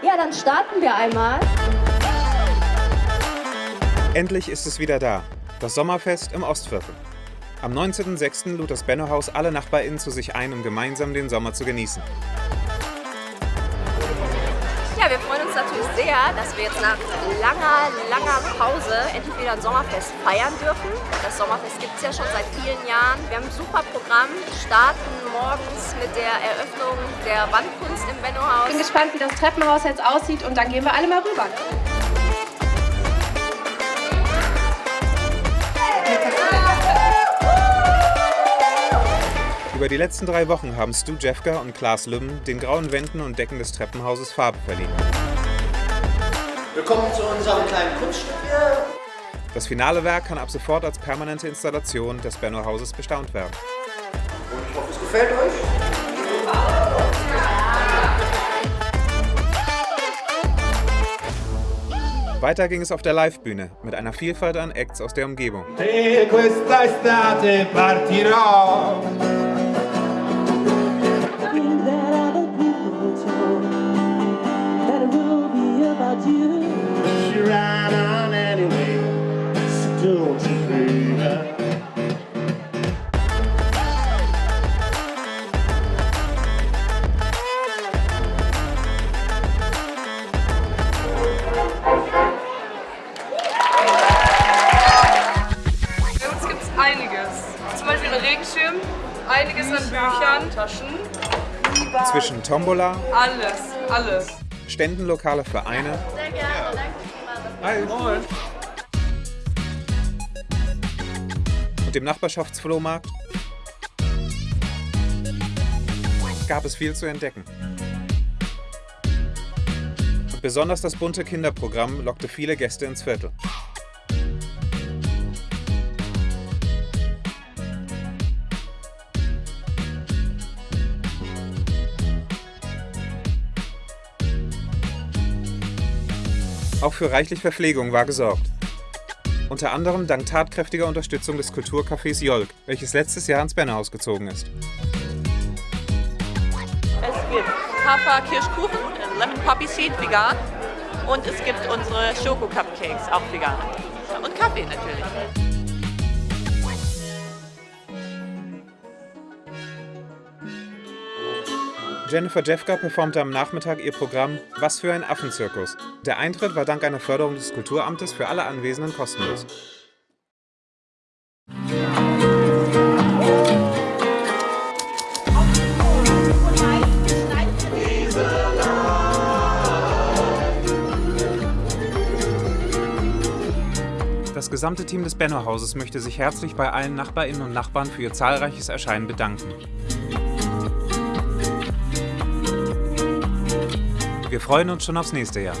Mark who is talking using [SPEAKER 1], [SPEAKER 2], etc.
[SPEAKER 1] Ja, dann starten wir einmal.
[SPEAKER 2] Endlich ist es wieder da. Das Sommerfest im Ostviertel. Am 19.06. lud das Benno-Haus alle NachbarInnen zu sich ein, um gemeinsam den Sommer zu genießen.
[SPEAKER 3] Ja, wir freuen uns natürlich sehr, dass wir jetzt nach langer, langer Pause endlich wieder ein Sommerfest feiern dürfen. Das Sommerfest gibt es ja schon seit vielen Jahren. Wir haben ein super Programm, starten morgens mit der Eröffnung der Wandkunst im Benno-Haus.
[SPEAKER 4] Ich bin gespannt, wie das Treppenhaus jetzt aussieht und dann gehen wir alle mal rüber.
[SPEAKER 2] Über die letzten drei Wochen haben Stu Jeffka und Klaas Lümmen den grauen Wänden und Decken des Treppenhauses Farbe verliehen.
[SPEAKER 5] Willkommen zu unserem kleinen Kunststück hier.
[SPEAKER 2] Das finale Werk kann ab sofort als permanente Installation des Benno-Hauses bestaunt werden.
[SPEAKER 5] Und ich hoffe, es gefällt euch.
[SPEAKER 2] Weiter ging es auf der Livebühne mit einer Vielfalt an Acts aus der Umgebung.
[SPEAKER 6] Einiges an Büchern, Taschen,
[SPEAKER 2] Zwischen Tombola,
[SPEAKER 6] alles, alles.
[SPEAKER 2] Ständen lokaler Vereine
[SPEAKER 3] Sehr gerne, danke.
[SPEAKER 2] Hi. und dem Nachbarschaftsflohmarkt gab es viel zu entdecken. Und besonders das bunte Kinderprogramm lockte viele Gäste ins Viertel. Auch für reichlich Verpflegung war gesorgt. Unter anderem dank tatkräftiger Unterstützung des Kulturcafés Jolk, welches letztes Jahr ins Bennerhaus gezogen ist.
[SPEAKER 7] Es gibt Hafer Kirschkuchen, Lemon Poppy Seed vegan und es gibt unsere Schoko Cupcakes auch vegan. Und Kaffee natürlich.
[SPEAKER 2] Jennifer Jeffka performte am Nachmittag ihr Programm Was für ein Affenzirkus. Der Eintritt war dank einer Förderung des Kulturamtes für alle Anwesenden kostenlos. Das gesamte Team des Benno-Hauses möchte sich herzlich bei allen Nachbarinnen und Nachbarn für ihr zahlreiches Erscheinen bedanken. Wir freuen uns schon aufs nächste Jahr.